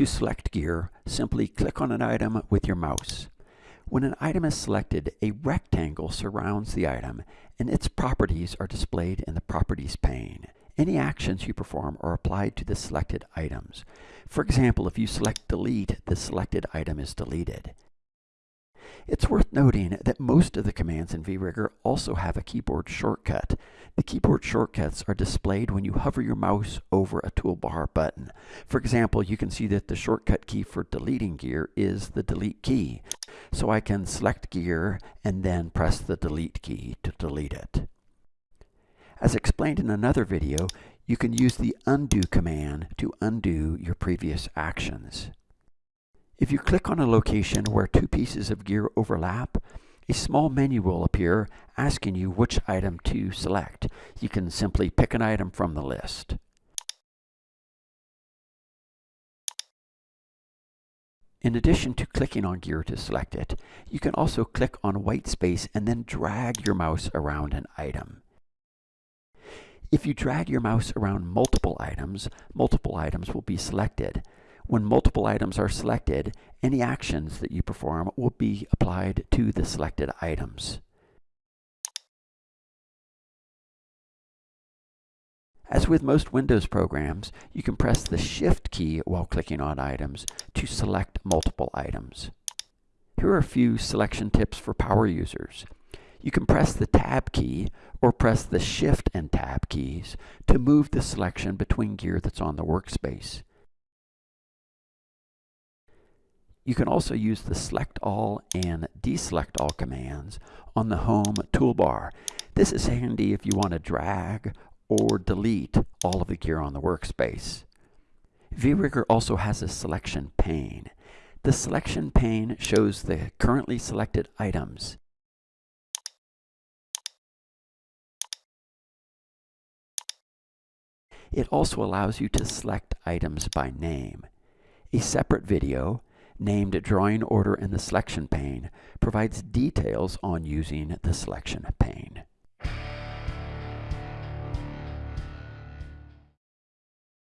To select gear, simply click on an item with your mouse. When an item is selected, a rectangle surrounds the item and its properties are displayed in the Properties pane. Any actions you perform are applied to the selected items. For example, if you select Delete, the selected item is deleted. It's worth noting that most of the commands in VRigger also have a keyboard shortcut. The keyboard shortcuts are displayed when you hover your mouse over a toolbar button. For example, you can see that the shortcut key for deleting gear is the delete key. So I can select gear and then press the delete key to delete it. As explained in another video, you can use the undo command to undo your previous actions. If you click on a location where two pieces of gear overlap, a small menu will appear asking you which item to select. You can simply pick an item from the list. In addition to clicking on gear to select it, you can also click on white space and then drag your mouse around an item. If you drag your mouse around multiple items, multiple items will be selected. When multiple items are selected, any actions that you perform will be applied to the selected items. As with most Windows programs, you can press the Shift key while clicking on items to select multiple items. Here are a few selection tips for power users. You can press the Tab key or press the Shift and Tab keys to move the selection between gear that's on the workspace. You can also use the Select All and Deselect All commands on the Home toolbar. This is handy if you want to drag or delete all of the gear on the workspace. VRigger also has a selection pane. The selection pane shows the currently selected items. It also allows you to select items by name. A separate video named Drawing Order in the Selection pane provides details on using the selection pane.